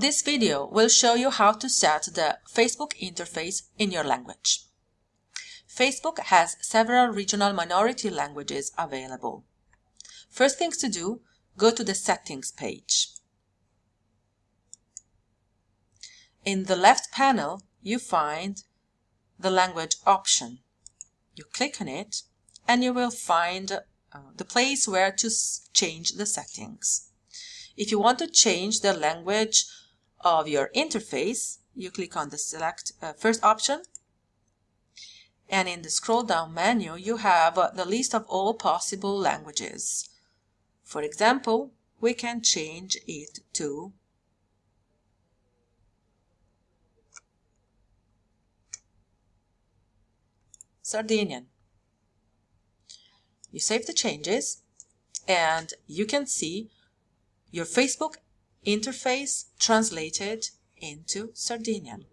This video will show you how to set the Facebook interface in your language. Facebook has several regional minority languages available. First things to do, go to the settings page. In the left panel, you find the language option. You click on it and you will find uh, the place where to change the settings. If you want to change the language of your interface, you click on the select uh, first option and in the scroll down menu you have uh, the list of all possible languages. For example, we can change it to Sardinian. You save the changes and you can see your Facebook interface translated into Sardinian.